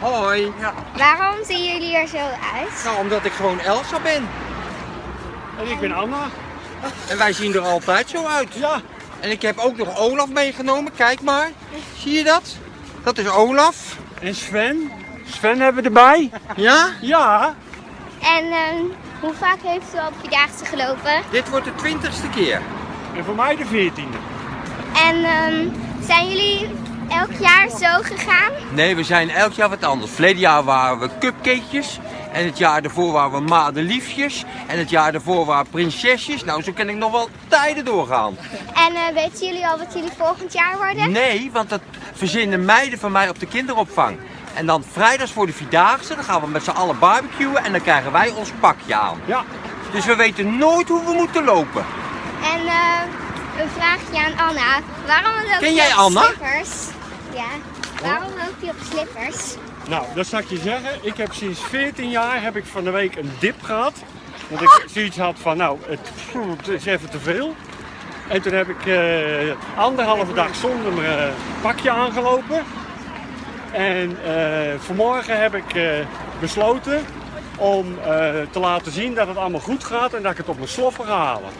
Hoi. Ja. Waarom zien jullie er zo uit? Nou, omdat ik gewoon Elsa ben. En ik ben Anna. En wij zien er altijd zo uit. Ja. En ik heb ook nog Olaf meegenomen. Kijk maar. Zie je dat? Dat is Olaf. En Sven. Sven hebben we erbij. Ja? Ja. En ehm, hoe vaak heeft u op Vierdaagse gelopen? Dit wordt de twintigste keer. En voor mij de veertiende. En ehm, zijn jullie elk jaar zo gegaan? Nee, we zijn elk jaar wat anders. Verleden jaar waren we cupcakejes. En het jaar daarvoor waren we madeliefjes. En het jaar daarvoor waren we prinsesjes. Nou, zo kan ik nog wel tijden doorgaan. En eh, weten jullie al wat jullie volgend jaar worden? Nee, want dat verzinnen meiden van mij op de kinderopvang. En dan vrijdags voor de Vierdaagse, dan gaan we met z'n allen barbecuen en dan krijgen wij ons pakje aan. Ja. Dus we weten nooit hoe we moeten lopen. En eh, een vraagje aan Anna. Waarom loop Ken je jij Anna? slippers? Ja. Waarom loop je op slippers? Nou, dat zal ik je zeggen. Ik heb sinds 14 jaar heb ik van de week een dip gehad. Dat ik zoiets had van, nou, het, het is even te veel. En toen heb ik eh, anderhalve dag zonder mijn eh, pakje aangelopen. En eh, vanmorgen heb ik besloten om te laten zien dat het allemaal goed gaat en dat ik het op mijn sloffen ga halen.